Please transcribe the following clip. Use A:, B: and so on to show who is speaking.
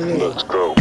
A: Let's go.